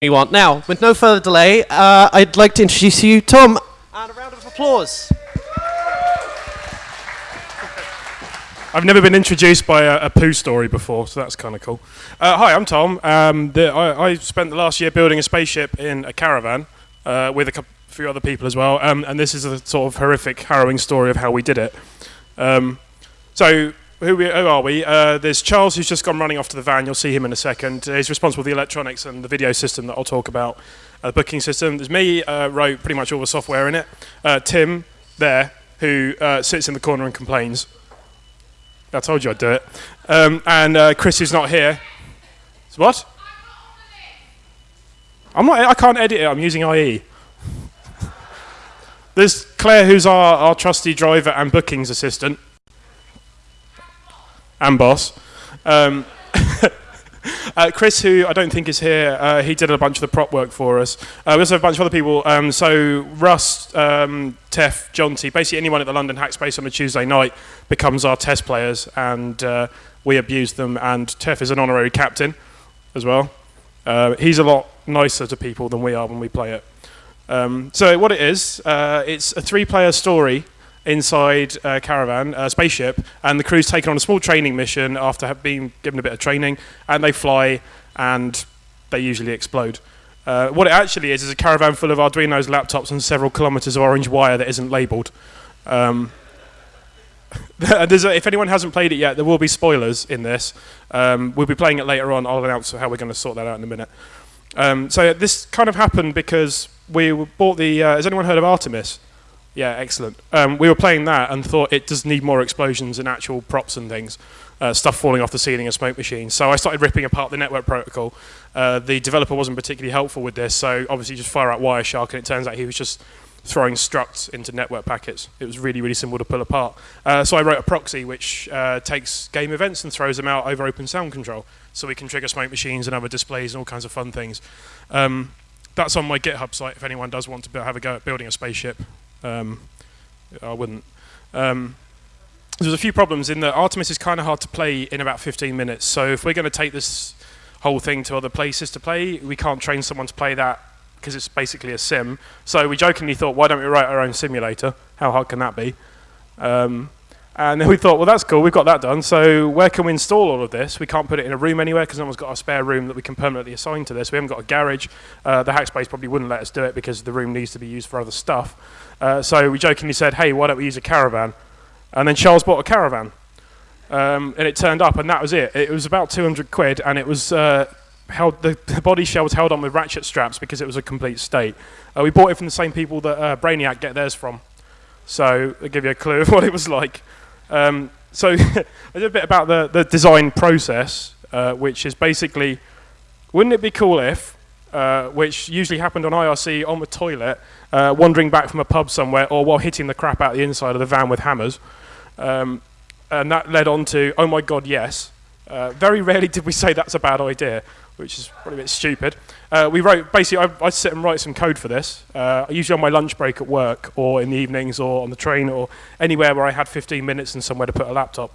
you want. Now, with no further delay, uh, I'd like to introduce you, Tom, and a round of applause. I've never been introduced by a, a poo story before, so that's kind of cool. Uh, hi, I'm Tom. Um, the, I, I spent the last year building a spaceship in a caravan uh, with a few other people as well, um, and this is a sort of horrific, harrowing story of how we did it. Um, so who, we, who are we? Uh, there's Charles, who's just gone running off to the van. You'll see him in a second. He's responsible for the electronics and the video system that I'll talk about, uh, the booking system. There's me, uh, wrote pretty much all the software in it. Uh, Tim, there, who uh, sits in the corner and complains. I told you I'd do it. Um, and uh, Chris, who's not here. So what? I'm not. I can't edit it. I'm using IE. There's Claire, who's our, our trusty driver and bookings assistant and boss. Um, uh, Chris, who I don't think is here, uh, he did a bunch of the prop work for us. Uh, we also have a bunch of other people. Um, so Russ, um, Tef, Jonty, basically anyone at the London Hackspace on a Tuesday night becomes our test players, and uh, we abuse them. And Tef is an honorary captain as well. Uh, he's a lot nicer to people than we are when we play it. Um, so what it is, uh, it's a three-player story inside a caravan, a spaceship, and the crew's taken on a small training mission after been given a bit of training, and they fly, and they usually explode. Uh, what it actually is is a caravan full of Arduino's laptops and several kilometers of orange wire that isn't labeled. Um, a, if anyone hasn't played it yet, there will be spoilers in this. Um, we'll be playing it later on. I'll announce how we're going to sort that out in a minute. Um, so this kind of happened because we bought the. Uh, has anyone heard of Artemis? Yeah, excellent. Um, we were playing that and thought it does need more explosions and actual props and things, uh, stuff falling off the ceiling and smoke machines. So I started ripping apart the network protocol. Uh, the developer wasn't particularly helpful with this, so obviously just fire out Wireshark, and it turns out he was just throwing structs into network packets. It was really, really simple to pull apart. Uh, so I wrote a proxy which uh, takes game events and throws them out over open sound control, so we can trigger smoke machines and other displays and all kinds of fun things. Um, that's on my GitHub site if anyone does want to have a go at building a spaceship. Um, I wouldn't. Um, there's a few problems in that Artemis is kind of hard to play in about 15 minutes. So if we're going to take this whole thing to other places to play, we can't train someone to play that because it's basically a sim. So we jokingly thought, why don't we write our own simulator? How hard can that be? Um, and then we thought, well, that's cool. We've got that done. So where can we install all of this? We can't put it in a room anywhere because no one's got a spare room that we can permanently assign to this. We haven't got a garage. Uh, the Hackspace probably wouldn't let us do it because the room needs to be used for other stuff. Uh, so we jokingly said, hey, why don't we use a caravan? And then Charles bought a caravan. Um, and it turned up, and that was it. It was about 200 quid, and it was uh, held. The, the, body shell was held on with ratchet straps because it was a complete state. Uh, we bought it from the same people that uh, Brainiac get theirs from, so I'll give you a clue of what it was like. Um, so a bit about the, the design process, uh, which is basically, wouldn't it be cool if, uh, which usually happened on IRC on the toilet, uh, wandering back from a pub somewhere, or while hitting the crap out the inside of the van with hammers. Um, and that led on to, oh my god, yes. Uh, very rarely did we say that's a bad idea, which is probably a bit stupid. Uh, we wrote, basically, I, I sit and write some code for this, uh, usually on my lunch break at work, or in the evenings, or on the train, or anywhere where I had 15 minutes and somewhere to put a laptop.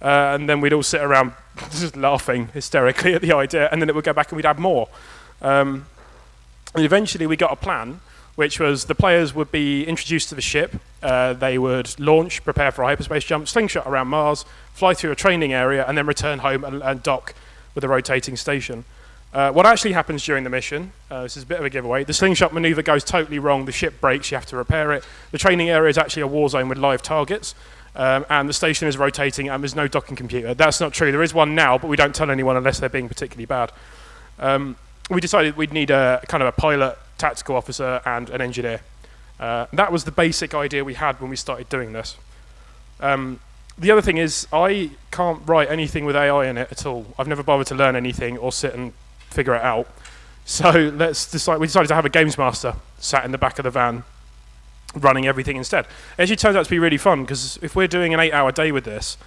Uh, and then we'd all sit around just laughing hysterically at the idea, and then it would go back and we'd add more. Um, and eventually we got a plan which was the players would be introduced to the ship. Uh, they would launch, prepare for a hyperspace jump, slingshot around Mars, fly through a training area, and then return home and, and dock with a rotating station. Uh, what actually happens during the mission, uh, this is a bit of a giveaway, the slingshot maneuver goes totally wrong, the ship breaks, you have to repair it. The training area is actually a war zone with live targets, um, and the station is rotating and there's no docking computer. That's not true. There is one now, but we don't tell anyone unless they're being particularly bad. Um, we decided we'd need a kind of a pilot tactical officer, and an engineer. Uh, that was the basic idea we had when we started doing this. Um, the other thing is, I can't write anything with AI in it at all. I've never bothered to learn anything or sit and figure it out. So let's decide. We decided to have a games master sat in the back of the van, running everything instead. It actually turns out to be really fun because if we're doing an eight-hour day with this,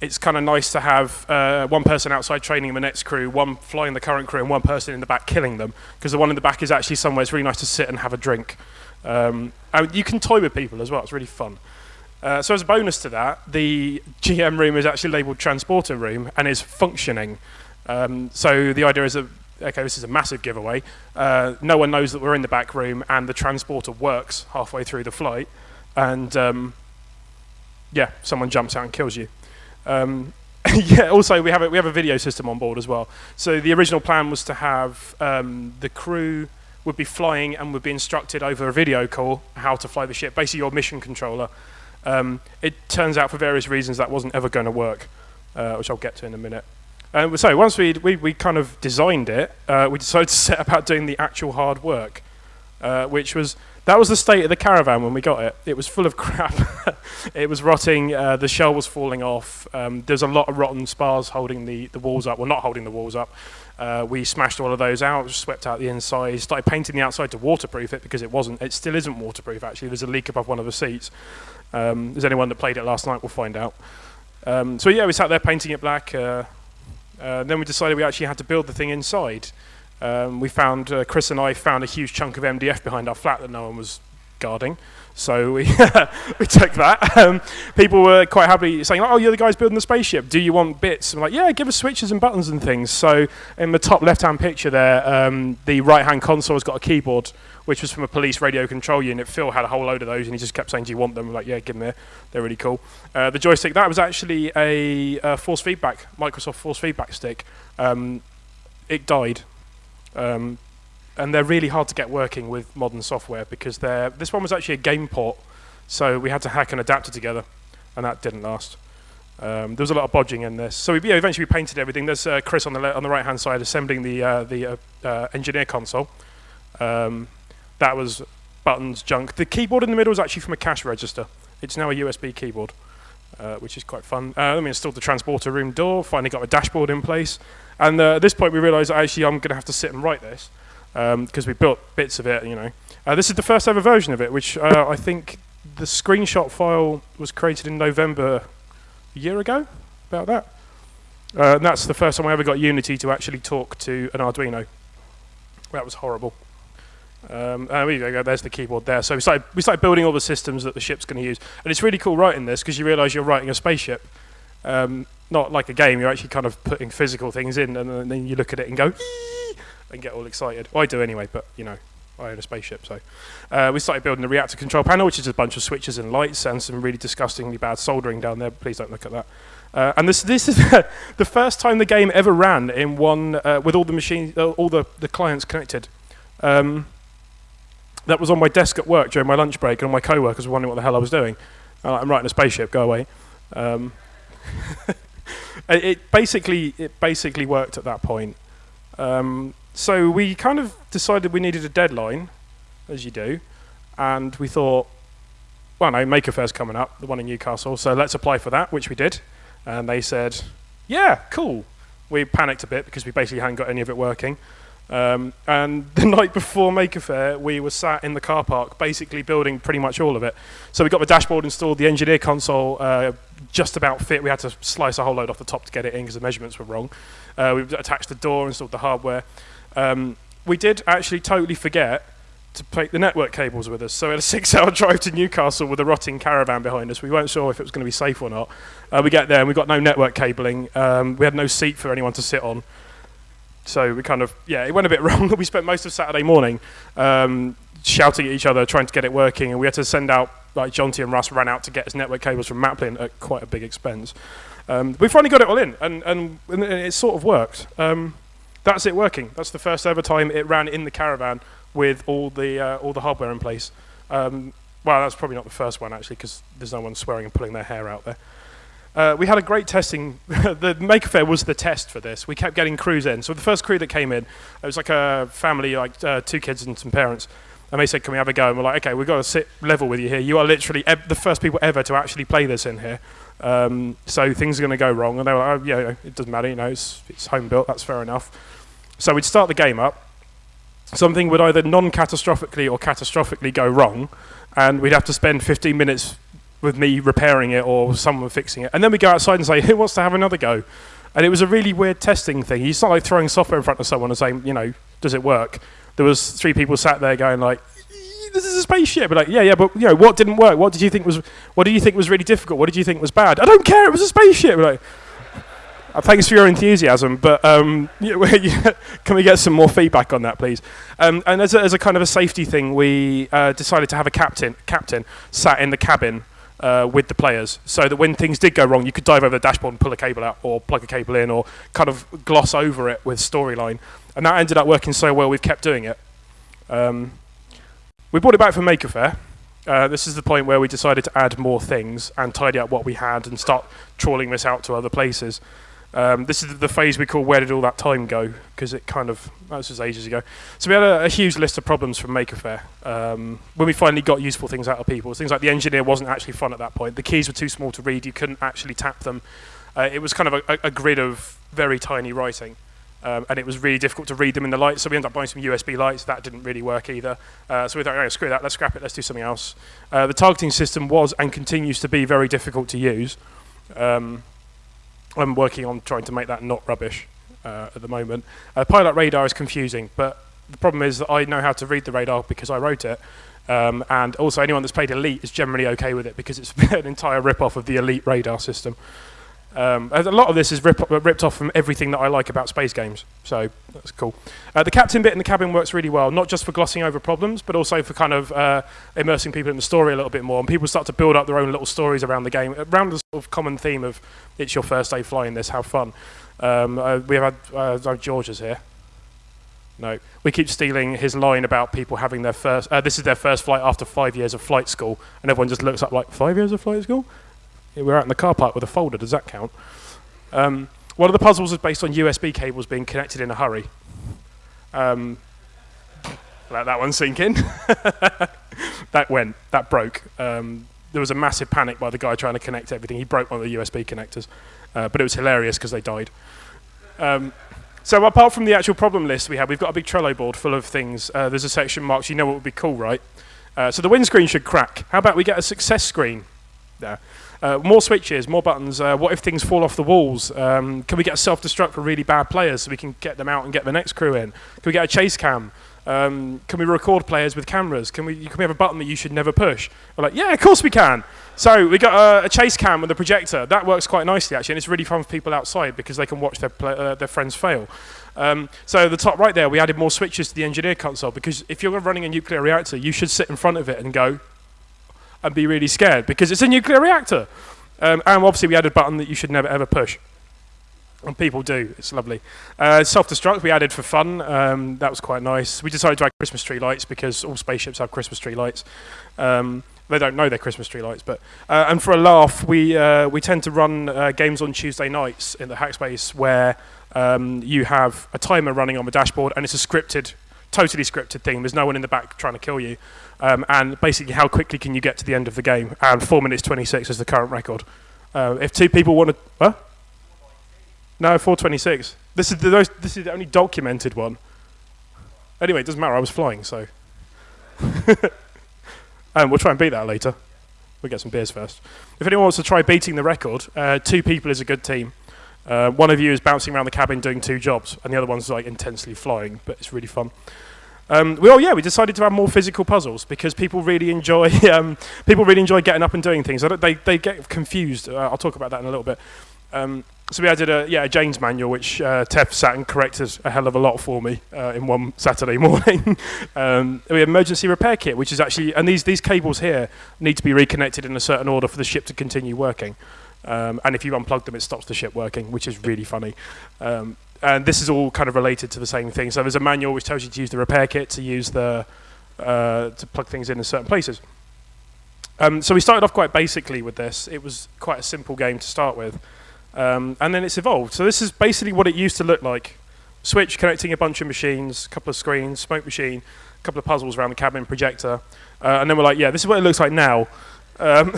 it's kind of nice to have uh, one person outside training the next crew, one flying the current crew, and one person in the back killing them. Because the one in the back is actually somewhere it's really nice to sit and have a drink. Um, and you can toy with people as well. It's really fun. Uh, so as a bonus to that, the GM room is actually labelled transporter room and is functioning. Um, so the idea is that okay, this is a massive giveaway. Uh, no one knows that we're in the back room, and the transporter works halfway through the flight, and um, yeah, someone jumps out and kills you. Um, yeah. Also, we have a, we have a video system on board as well. So the original plan was to have um, the crew would be flying and would be instructed over a video call how to fly the ship, basically your mission controller. Um, it turns out for various reasons that wasn't ever going to work, uh, which I'll get to in a minute. Uh, so once we we we kind of designed it, uh, we decided to set about doing the actual hard work, uh, which was that was the state of the caravan when we got it. It was full of crap. it was rotting. Uh, the shell was falling off. Um, there's a lot of rotten spars holding the, the walls up. Well, not holding the walls up. Uh, we smashed all of those out, swept out the inside, started painting the outside to waterproof it because it wasn't. It still isn't waterproof. Actually, there's a leak above one of the seats. Um, there's anyone that played it last night will find out. Um, so yeah, we sat there painting it black. Uh, uh, then we decided we actually had to build the thing inside. Um, we found uh, Chris and I found a huge chunk of MDF behind our flat that no one was guarding. So we we took that. Um, people were quite happy saying, "Oh, you're the guys building the spaceship. Do you want bits?" I'm like, "Yeah, give us switches and buttons and things." So in the top left-hand picture there, um, the right-hand console has got a keyboard, which was from a police radio control unit. Phil had a whole load of those, and he just kept saying, "Do you want them?" I'm like, "Yeah, give them there. They're really cool." Uh, the joystick that was actually a, a, force feedback, Microsoft force feedback stick. Um, it died. Um, and they're really hard to get working with modern software because they're this one was actually a game port, so we had to hack an adapter together, and that didn't last. Um, there was a lot of bodging in this, so we yeah, eventually we painted everything. There's uh, Chris on the on the right hand side assembling the uh, the uh, uh, engineer console. Um, that was buttons, junk. The keyboard in the middle is actually from a cash register. It's now a USB keyboard, uh, which is quite fun. Uh, me install the transporter room door. Finally got a dashboard in place, and at this point we realised actually I'm going to have to sit and write this because um, we built bits of it, you know. Uh, this is the first ever version of it, which uh, I think the screenshot file was created in November a year ago, about that. Uh, and that's the first time I ever got Unity to actually talk to an Arduino. That was horrible. Um. There's the keyboard there. So we started, we started building all the systems that the ship's going to use. And it's really cool writing this because you realise you're writing a spaceship. Um, not like a game, you're actually kind of putting physical things in and then you look at it and go, and get all excited. Well, I do anyway, but you know, I own a spaceship, so uh, we started building the reactor control panel, which is a bunch of switches and lights and some really disgustingly bad soldering down there. Please don't look at that. Uh, and this this is the first time the game ever ran in one uh, with all the machines, uh, all the, the clients connected. Um, that was on my desk at work during my lunch break, and all my co-workers were wondering what the hell I was doing. I'm writing a spaceship. Go away. Um, it, it, basically it basically worked at that point. Um, so we kind of decided we needed a deadline, as you do, and we thought, well, no, Maker Faire's coming up, the one in Newcastle, so let's apply for that, which we did. And they said, yeah, cool. We panicked a bit because we basically hadn't got any of it working. Um, and the night before Maker Faire, we were sat in the car park, basically building pretty much all of it. So we got the dashboard installed, the engineer console uh, just about fit. We had to slice a whole load off the top to get it in because the measurements were wrong. Uh, we attached the door, installed the hardware. Um, we did actually totally forget to take the network cables with us. So we had a six-hour drive to Newcastle with a rotting caravan behind us. We weren't sure if it was going to be safe or not. Uh, we get there and we got no network cabling. Um, we had no seat for anyone to sit on. So we kind of, yeah, it went a bit wrong. we spent most of Saturday morning um, shouting at each other, trying to get it working, and we had to send out, like Jonty and Russ ran out to get us network cables from Maplin at quite a big expense. Um, we finally got it all in, and, and, and it sort of worked. Um, that's it working. That's the first ever time it ran in the caravan with all the uh, all the hardware in place. Um, well, that's probably not the first one actually, because there's no one swearing and pulling their hair out there. Uh, we had a great testing. the Maker Faire was the test for this. We kept getting crews in. So the first crew that came in, it was like a family, like uh, two kids and some parents. And they said, "Can we have a go?" And we're like, "Okay, we've got to sit level with you here. You are literally the first people ever to actually play this in here. Um, so things are going to go wrong." And they were like, "Oh, yeah, it doesn't matter. You know, it's, it's home built. That's fair enough." So we'd start the game up. Something would either non-catastrophically or catastrophically go wrong, and we'd have to spend 15 minutes with me repairing it or someone fixing it. And then we'd go outside and say, who wants to have another go? And it was a really weird testing thing. It's not like throwing software in front of someone and saying, you know, does it work? There was three people sat there going like, this is a spaceship. But like, yeah, yeah, but you know, what didn't work? What did you think was? What do you think was really difficult? What did you think was bad? I don't care. It was a spaceship. We're like, Uh, thanks for your enthusiasm, but um, can we get some more feedback on that, please? Um, and as a, as a kind of a safety thing, we uh, decided to have a captain captain sat in the cabin uh, with the players, so that when things did go wrong, you could dive over the dashboard and pull a cable out, or plug a cable in, or kind of gloss over it with storyline. And that ended up working so well, we've kept doing it. Um, we brought it back for Maker Faire. Uh, this is the point where we decided to add more things and tidy up what we had and start trawling this out to other places. Um, this is the phase we call where did all that time go because it kind of that was just ages ago. So we had a, a huge list of problems from Maker Faire um, when we finally got useful things out of people. Things like the engineer wasn't actually fun at that point. The keys were too small to read. You couldn't actually tap them. Uh, it was kind of a, a, grid of very tiny writing. Um, and it was really difficult to read them in the light, so we ended up buying some USB lights. That didn't really work either. Uh, so we thought, oh, screw that, let's scrap it, let's do something else. Uh, the targeting system was and continues to be very difficult to use. Um, I'm working on trying to make that not rubbish uh, at the moment. Uh, Pilot radar is confusing, but the problem is that I know how to read the radar because I wrote it. Um, and also, anyone that's played Elite is generally okay with it because it's an entire rip-off of the Elite radar system. Um, a lot of this is rip, ripped off from everything that I like about space games, so that's cool. Uh, the captain bit in the cabin works really well, not just for glossing over problems, but also for kind of uh, immersing people in the story a little bit more. And people start to build up their own little stories around the game, around the sort of common theme of it's your first day flying this, have fun. Um, uh, we have had uh, George's here. No, we keep stealing his line about people having their first. Uh, this is their first flight after five years of flight school, and everyone just looks up like five years of flight school. We're out in the car park with a folder. Does that count? Um, one of the puzzles is based on USB cables being connected in a hurry. Um, let that one sink in. that went. That broke. Um, there was a massive panic by the guy trying to connect everything. He broke one of the USB connectors, uh, but it was hilarious because they died. Um, so apart from the actual problem list we have, we've got a big Trello board full of things. Uh, there's a section marked. You know what would be cool, right? Uh, so the windscreen should crack. How about we get a success screen? There. Uh, more switches, more buttons. Uh, what if things fall off the walls? Um, can we get a self-destruct for really bad players so we can get them out and get the next crew in? Can we get a chase cam? Um, can we record players with cameras? Can we, can we have a button that you should never push? We're like, yeah, of course we can. So we got a, chase cam with a projector. That works quite nicely, actually, and it's really fun for people outside because they can watch their, uh, their friends fail. Um, so the top right there, we added more switches to the engineer console because if you're running a nuclear reactor, you should sit in front of it and go, and be really scared because it's a nuclear reactor. Um, and obviously we had a button that you should never ever push. And people do. It's lovely. Uh, self-destruct we added for fun. Um, that was quite nice. We decided to add Christmas tree lights because all spaceships have Christmas tree lights. Um, they don't know they're Christmas tree lights, but uh, and for a laugh, we uh, we tend to run uh, games on Tuesday nights in the Hackspace where um, you have a timer running on the dashboard and it's a scripted, totally scripted thing. There's no one in the back trying to kill you. Um, and basically how quickly can you get to the end of the game. And 4 minutes 26 is the current record. Uh, if two people want to... No, 426. This is, the, this is the only documented one. Anyway, it doesn't matter, I was flying, so... um, we'll try and beat that later. We'll get some beers first. If anyone wants to try beating the record, uh, two people is a good team. Uh, one of you is bouncing around the cabin doing two jobs, and the other one's like intensely flying, but it's really fun. Um, well, yeah, we decided to have more physical puzzles because people really enjoy um, people really enjoy getting up and doing things. They they get confused. Uh, I'll talk about that in a little bit. Um, so we added a yeah a Jane's manual, which uh, Tef sat and corrected a hell of a lot for me uh, in one Saturday morning. um, we emergency repair kit, which is actually and these these cables here need to be reconnected in a certain order for the ship to continue working. Um, and if you unplug them, it stops the ship working, which is really funny. Um, and this is all kind of related to the same thing. So there's a manual which tells you to use the repair kit to use the uh, to plug things in in certain places. Um, so we started off quite basically with this. It was quite a simple game to start with, um, and then it's evolved. So this is basically what it used to look like: switch connecting a bunch of machines, a couple of screens, smoke machine, a couple of puzzles around the cabin, projector, uh, and then we're like, yeah, this is what it looks like now. Um,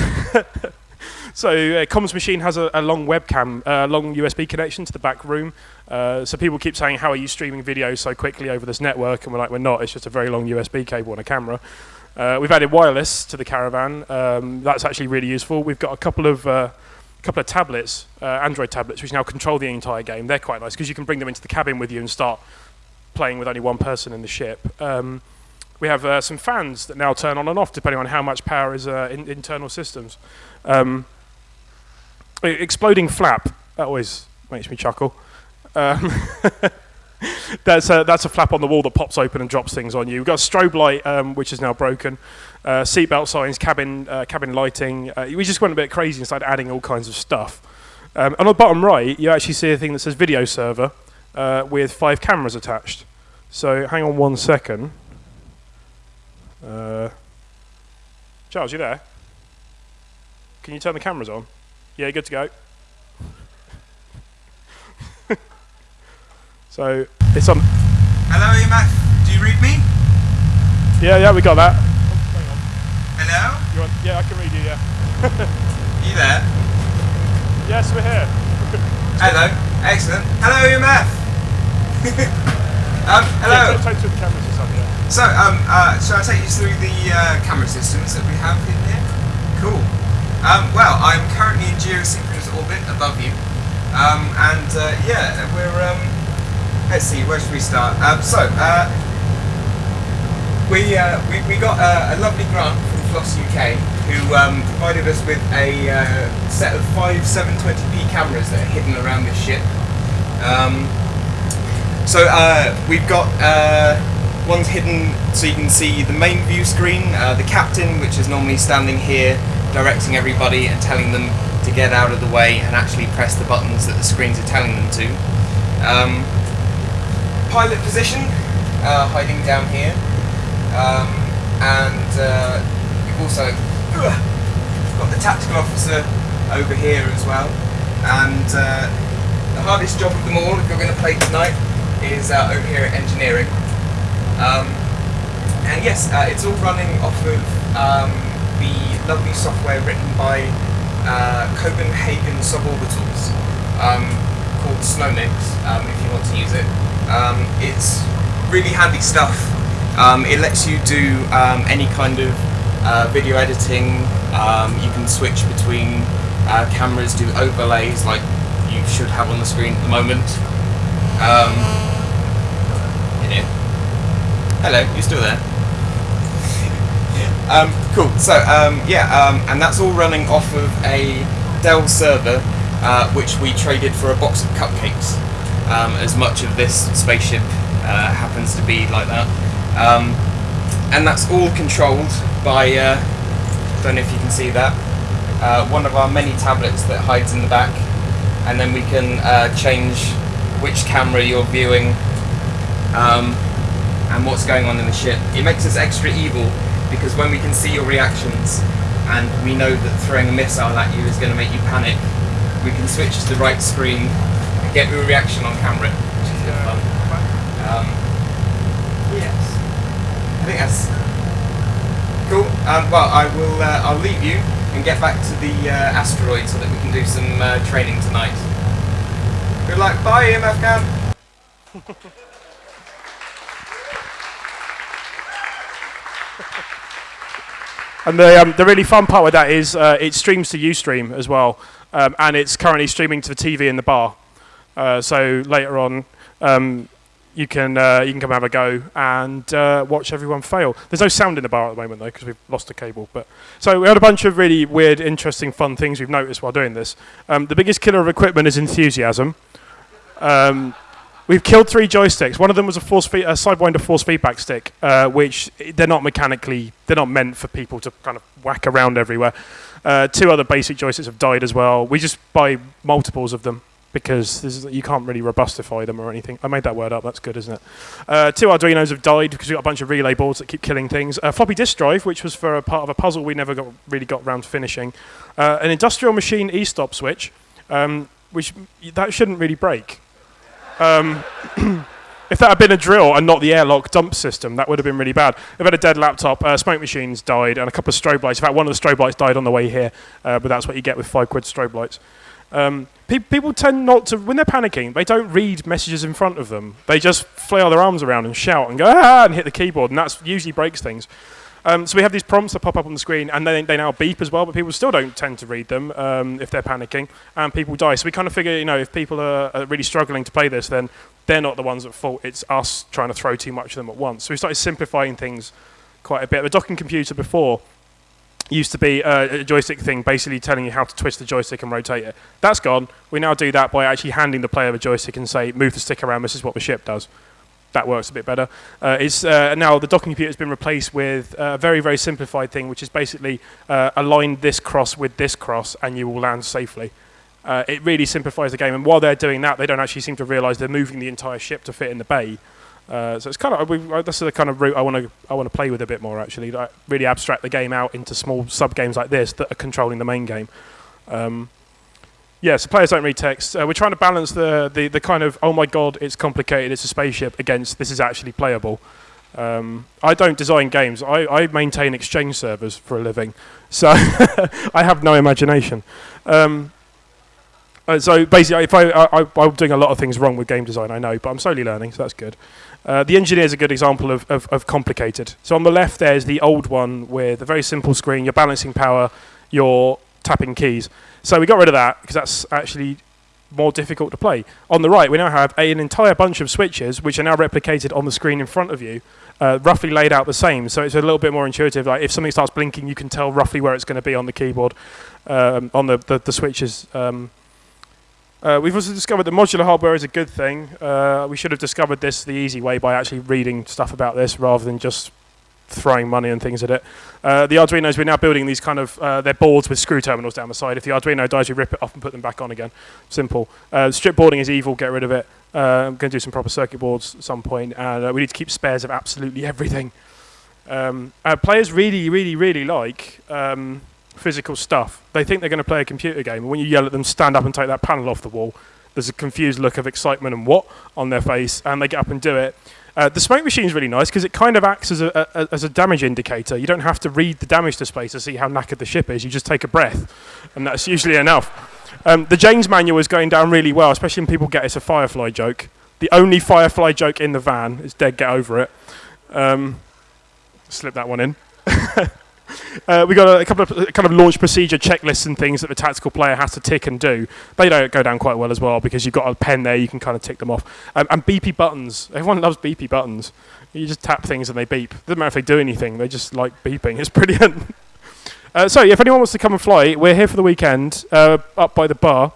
so uh, comms machine has a, a long webcam, a uh, long USB connection to the back room. Uh, so people keep saying, how are you streaming video so quickly over this network? And we're like, we're not. It's just a very long USB cable and a camera. Uh, we've added wireless to the caravan. Um, that's actually really useful. We've got a couple of uh, couple of tablets, uh, Android tablets, which now control the entire game. They're quite nice because you can bring them into the cabin with you and start playing with only one person in the ship. Um, we have uh, some fans that now turn on and off depending on how much power is uh, in internal systems. Um, exploding flap, that always makes me chuckle. Um, that's a, that's a flap on the wall that pops open and drops things on you. We've got a strobe light, um, which is now broken. Uh, seatbelt signs, cabin uh, cabin lighting. Uh, we just went a bit crazy and started adding all kinds of stuff. Um, on the bottom right, you actually see a thing that says video server uh, with five cameras attached. So hang on one second. Uh, Charles, you there? Can you turn the cameras on? Yeah, good to go. so it's on. Hello, EMF. Do you read me? Yeah, yeah, we got that. Hello? Want, yeah, I can read you. Yeah. You there? Yes, we're here. Hello. Excellent. Hello, EMF. um, hello. Yeah, take, take the cameras or something. Yeah. So, um, uh, shall I take you through the uh, camera systems that we have in here? Cool. Um, well, I'm currently in geosynchronous orbit above you. Um, and uh, yeah, we're. Um, let's see, where should we start? Um, so, uh, we, uh, we we got uh, a lovely grant from Floss UK, who um, provided us with a uh, set of five 720p cameras that are hidden around this ship. Um, so uh, we've got uh, one's hidden so you can see the main view screen, uh, the captain, which is normally standing here directing everybody and telling them to get out of the way and actually press the buttons that the screens are telling them to. Um, pilot position, uh, hiding down here, um, and uh, we've also got the tactical officer over here as well, and uh, the hardest job of them all, if you're going to play tonight, is uh, over here at engineering. Um, and yes, uh, it's all running off of um, the lovely software written by uh, Copenhagen Suborbitals um, called Snowmix, um, if you want to use it. Um, it's really handy stuff. Um, it lets you do any kind of uh, video editing. You can switch between uh, cameras, do overlays like you should have on the screen at the moment. Um. Hello, you still there? Um, cool. So um, yeah, um, and that's all running off of a Dell server, uh, which we traded for a box of cupcakes. Um, as much of this spaceship uh, happens to be like that, um, and that's all controlled by. Uh, don't know if you can see that. Uh, one of our many tablets that hides in the back, and then we can uh, change which camera you're viewing um, and what's going on in the ship. It makes us extra evil because when we can see your reactions and we know that throwing a missile at you is going to make you panic, we can switch to the right screen and get your reaction on camera, which is good fun. Um, yes, I think that's cool. Um, well, I will. Uh, I'll leave you and get back to the uh, asteroid so that we can do some uh, training tonight. Good luck. Bye, EMF Cam. And the, um, the really fun part with that is uh, it streams to Ustream as well, um, and it's currently streaming to the TV in the bar. Uh, so later on, um, you can uh, you can come have a go and uh, watch everyone fail. There's no sound in the bar at the moment though because we've lost the cable. But so we had a bunch of really weird, interesting, fun things we've noticed while doing this. Um, the biggest killer of equipment is enthusiasm. We've killed three joysticks. One of them was a force a Sidewinder force feedback stick, uh, which they're not mechanically, they're not meant for people to kind of whack around everywhere. Uh, two other basic joysticks have died as well. We just buy multiples of them because is, you can't really robustify them or anything. I made that word up. That's good, isn't it? Uh, two Arduinos have died because we've got a bunch of relay boards that keep killing things. A floppy disk drive, which was for a part of a puzzle we never got really got around to finishing. Uh, an industrial machine e-stop switch, um, which that shouldn't really break. Um, if that had been a drill and not the airlock dump system, that would have been really bad. They've had a dead laptop, uh, smoke machines died, and a couple of strobe lights. In fact, one of the strobe lights died on the way here, uh, but that's what you get with five quid strobe lights. Um, pe- people tend not to, when they're panicking, they don't read messages in front of them. They just flail their arms around and shout and go, ah, and hit the keyboard, and that usually breaks things. Um, so we have these prompts that pop up on the screen, and they, they now beep as well, but people still don't tend to read them um, if they're panicking, and people die. So we kind of figure, you know, if people are, are really struggling to play this, then they're not the ones at fault. It's us trying to throw too much of them at once. So we started simplifying things quite a bit. The docking computer before used to be uh, a joystick thing, basically telling you how to twist the joystick and rotate it. That's gone. We now do that by actually handing the player a joystick and say, move the stick around. This is what the ship does. That works a bit better. Uh, it's uh, now the docking computer has been replaced with a very very simplified thing, which is basically uh, align this cross with this cross, and you will land safely. Uh, it really simplifies the game, and while they're doing that, they don't actually seem to realise they're moving the entire ship to fit in the bay. Uh, so it's kind of we, that's the kind of route I want to I want to play with a bit more actually. Like really abstract the game out into small sub games like this that are controlling the main game. Um, yeah, so players don't read text. Uh, we're trying to balance the, the the kind of oh my god it's complicated it's a spaceship against this is actually playable. Um, I don't design games. I, I maintain exchange servers for a living, so I have no imagination. Um, uh, so basically, if I, I, I'm doing a lot of things wrong with game design, I know, but I'm slowly learning, so that's good. Uh, the engineer is a good example of, of, of, complicated. So on the left there's the old one with a very simple screen, you're balancing power, you're tapping keys. So we got rid of that because that's actually more difficult to play. On the right we now have a, an entire bunch of switches which are now replicated on the screen in front of you, uh, roughly laid out the same. So it's a little bit more intuitive. Like if something starts blinking you can tell roughly where it's going to be on the keyboard, um, on the, the, the switches. Um, uh, we've also discovered that modular hardware is a good thing. Uh, we should have discovered this the easy way by actually reading stuff about this rather than just throwing money and things at it. Uh, the Arduinos, we're now building these kind of, uh, they're boards with screw terminals down the side. If the Arduino dies, we rip it off and put them back on again. Simple. Uh, strip boarding is evil, get rid of it. Uh, I'm going to do some proper circuit boards at some point, and we need to keep spares of absolutely everything. Um, players really, really, really like um, physical stuff. They think they're going to play a computer game, and when you yell at them, stand up and take that panel off the wall, there's a confused look of excitement and what on their face, and they get up and do it. Uh, the smoke machine is really nice because it kind of acts as a, a, as a damage indicator. You don't have to read the damage display to see how knackered the ship is. You just take a breath, and that's usually enough. Um, the Jane's manual is going down really well, especially when people get it's a Firefly joke. The only Firefly joke in the van is dead. Get over it. Um, slip that one in. Uh, we got a, a, couple of kind of launch procedure checklists and things that the tactical player has to tick and do. They don't go down quite well as well because you've got a pen there, you can kind of tick them off. Um, and beepy buttons. Everyone loves beepy buttons. You just tap things and they beep. Doesn't matter if they do anything, they just like beeping. It's brilliant. uh, so, if anyone wants to come and fly, we're here for the weekend uh, up by the bar.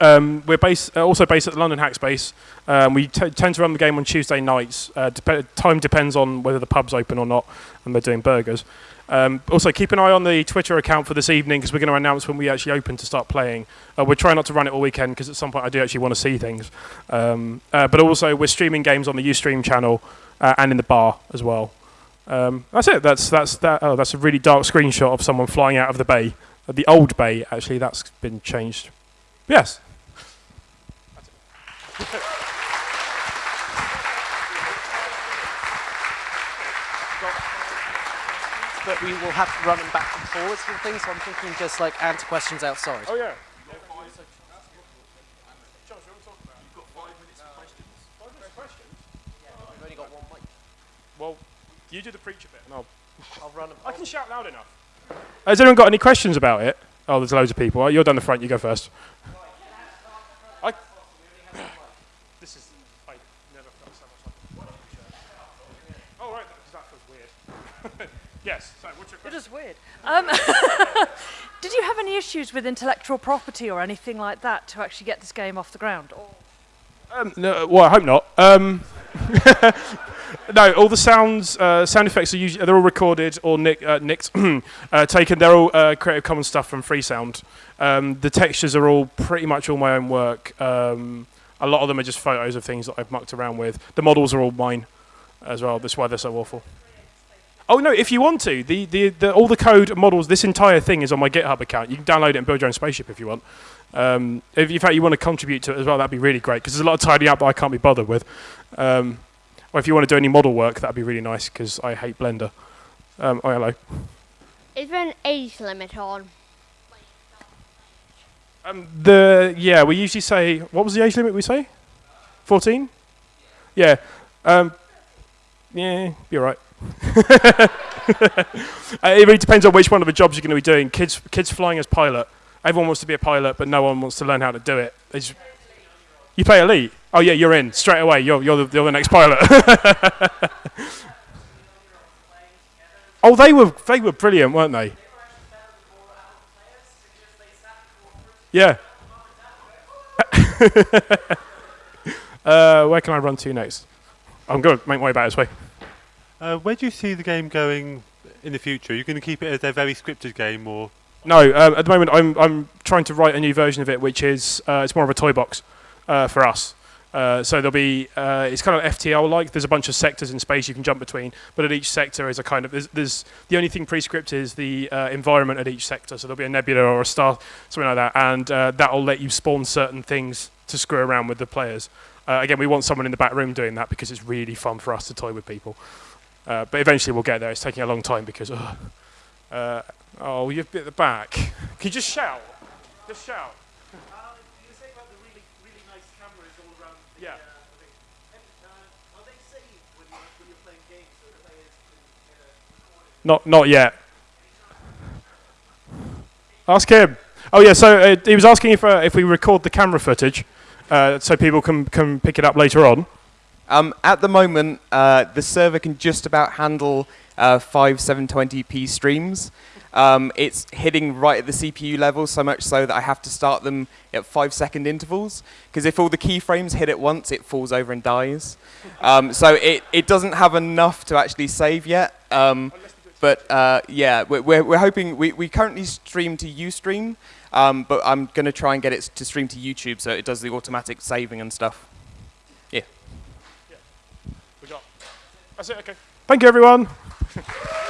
Um, we're based, uh, also based at the London Hackspace. Um, we tend to run the game on Tuesday nights. Uh, dep- time depends on whether the pub's open or not, and they're doing burgers. Um, also, keep an eye on the Twitter account for this evening because we're going to announce when we actually open to start playing. Uh, we're trying not to run it all weekend because at some point I do actually want to see things. Um, uh, but also, we're streaming games on the Ustream channel uh, and in the bar as well. Um, that's it. That's that's that. Oh, that's a really dark screenshot of someone flying out of the bay, uh, the old bay. Actually, that's been changed. Yes. But we will have to run them back and forwards and things. So I'm thinking just like answer questions outside. Oh yeah. Well, you do the preacher bit, and I'll. I'll run. I can shout loud enough. Has anyone got any questions about it? Oh, there's loads of people. You're down the front. You go first. I. This is. I never felt so much like. Oh right, because that feels weird. yes. So, what's your is weird. Um, did you have any issues with intellectual property or anything like that to actually get this game off the ground? Or Um, no, well, I hope not. Um, no, all the sounds, uh, sound effects are usually they're all recorded or nick, uh, nicked, uh, taken. They're all uh, Creative Commons stuff from Freesound. Um, the textures are all pretty much all my own work. Um, a lot of them are just photos of things that I've mucked around with. The models are all mine as well. That's why they're so awful. Oh no! If you want to, the, the, the all the code models, this entire thing is on my GitHub account. You can download it and build your own spaceship if you want. Um, if in fact you want to contribute to it as well, that'd be really great because there's a lot of tidying up that I can't be bothered with. Um, or if you want to do any model work, that'd be really nice because I hate Blender. Um, oh hello. Is there an age limit on? Um, the yeah, we usually say what was the age limit we say? Fourteen. Yeah. Um, yeah, you're right. it really depends on which one of the jobs you're going to be doing. Kids, kids flying as pilot. Everyone wants to be a pilot, but no one wants to learn how to do it. Just- you play elite. Oh yeah, you're in straight away. You're you're the, you're the next pilot. Oh, they were they were brilliant, weren't they? Yeah. uh, where can I run to next? I'm going to make my way back this way. Uh, where do you see the game going in the future? Are you going to keep it as a very scripted game, or No, um, at the moment I'm I'm trying to write a new version of it, which is uh, it's more of a toy box uh, for us. Uh, so there'll be uh, it's kind of FTL like. There's a bunch of sectors in space you can jump between, but at each sector is a kind of there's, there's the only thing pre-scripted is the uh, environment at each sector. So there'll be a nebula or a star, something like that, and that'll let you spawn certain things to screw around with the players. Again, we want someone in the back room doing that because it's really fun for us to toy with people. Uh, but eventually we'll get there. It's taking a long time because ugh. Uh, oh, you've bit at the back. Can you just shout? Just shout. Yeah. Not, not yet. Ask him. Oh yeah, so uh, he was asking if uh, if we record the camera footage, uh, so people can can pick it up later on. Um, at the moment, uh, the server can just about handle uh, five 720p streams. Um, it's hitting right at the CPU level, so much so that I have to start them at five second intervals. Because if all the keyframes hit at once, it falls over and dies. Um, so it, it doesn't have enough to actually save yet. Um, but uh, yeah, we're, we're, hoping, we, we currently stream to Ustream, um, but I'm going to try and get it to stream to YouTube so it does the automatic saving and stuff. We got. That's it. Okay. Thank you, everyone.